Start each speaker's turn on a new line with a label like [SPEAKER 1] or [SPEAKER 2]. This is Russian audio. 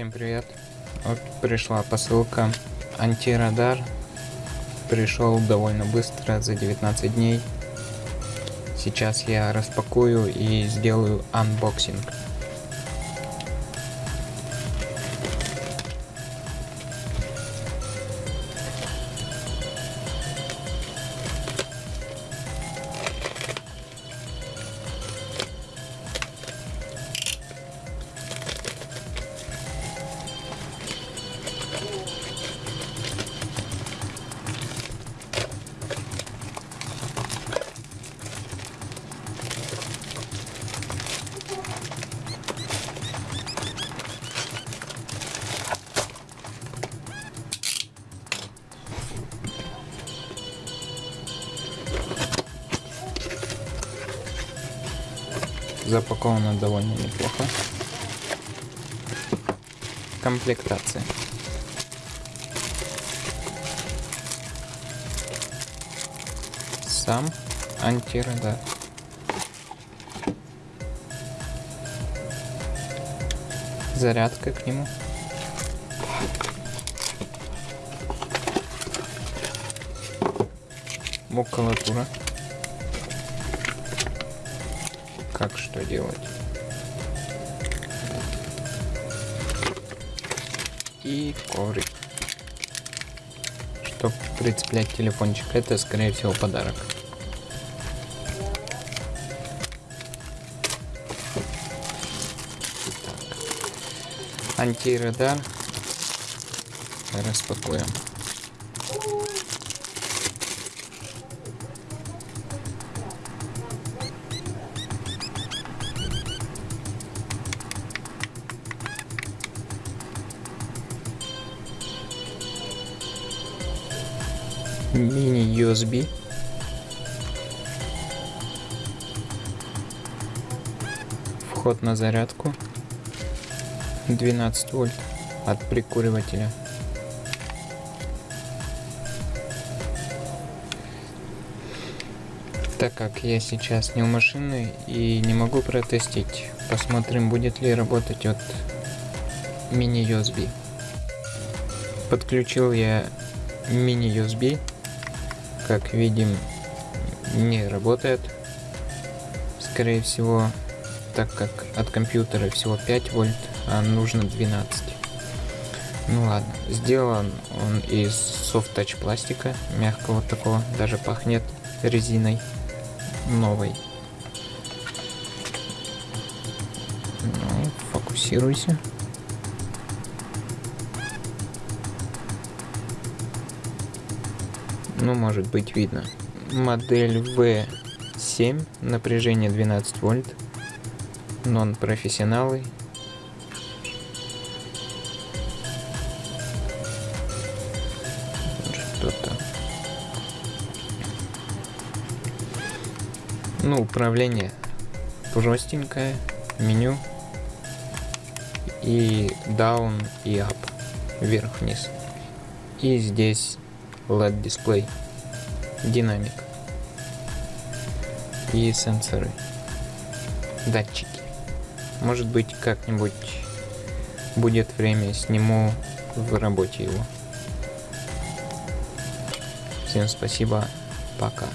[SPEAKER 1] Всем привет. Вот пришла посылка антирадар. Пришел довольно быстро, за 19 дней. Сейчас я распакую и сделаю анбоксинг. Запаковано довольно неплохо. Комплектация. Сам антирадар. Зарядка к нему. Макулатура. Как что делать. И коврик. Чтоб прицеплять телефончик. Это, скорее всего, подарок. Антирадар. Распакуем. Мини USB. Вход на зарядку. 12 вольт от прикуривателя. Так как я сейчас не у машины и не могу протестить, посмотрим будет ли работать от мини USB. Подключил я мини USB как видим, не работает. Скорее всего, так как от компьютера всего 5 вольт, а нужно 12. Ну ладно, сделан он из touch пластика, мягкого такого, даже пахнет резиной новой. Ну, фокусируйся. Ну может быть видно. Модель V7, напряжение 12 вольт, нон-профессионалы. Что-то. Ну, управление простенькое, меню и down и up, вверх-вниз. И здесь LED дисплей, динамик и сенсоры, датчики. Может быть как-нибудь будет время, сниму в работе его. Всем спасибо, пока.